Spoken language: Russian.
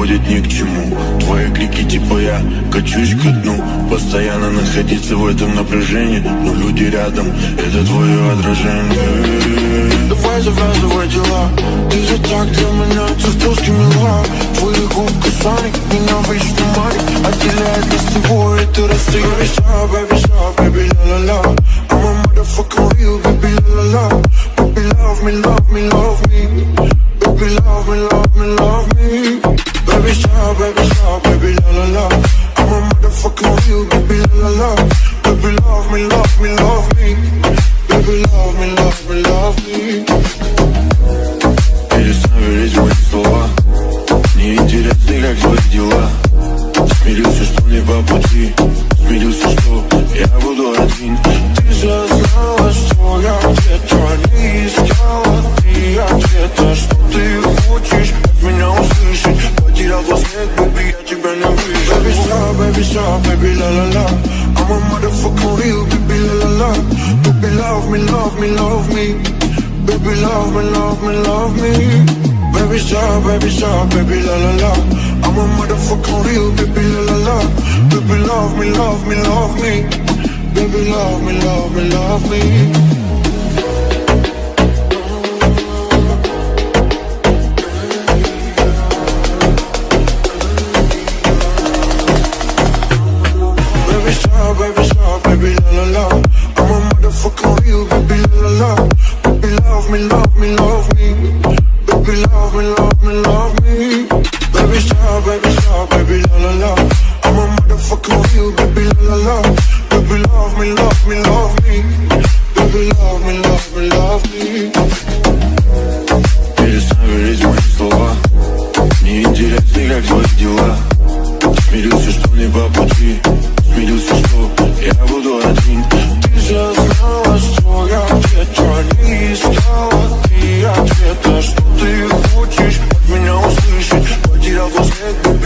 приводит ни к чему. Твои крики типа я качусь ко дну Постоянно находиться в этом напряжении Но люди рядом, это твое отражение. Давай завязывай дела. Ты же так для меня, ты спуски мила. Твои сами меня вечно манит. Отделяет нас с тобой, расстояние Stop, baby, baby, la-la-la I'm a motherfucking real, baby, love me, love me, love me. Baby, Смирился, что мне по пути. Смирился, что stop, baby, baby, la la la. I'm a motherfucking real, baby, la la la. Baby, love me, love me, love me. Baby, love me, love me, love me. Baby, stop, baby, stop, baby, la la la. I'm a motherfucking real, baby, la la la. Baby, love me, love me, love me. Baby, love me, love me, love me la la I'm a motherfucking real, baby, la la la Baby, love me, love me, love me Baby, love me, love me, love me Baby, stop, baby, stop, baby, la la la I'm a motherfucking real, baby, la la la Baby, love me, love me, love me Baby, love me, love me, love me в мои слова Неинтересны, как твои дела Смирился, что мне по пути Thank you.